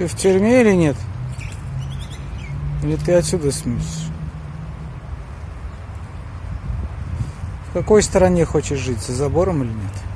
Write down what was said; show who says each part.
Speaker 1: Ты в тюрьме или нет? Или ты отсюда смотришь? В какой стороне хочешь жить? За забором или нет?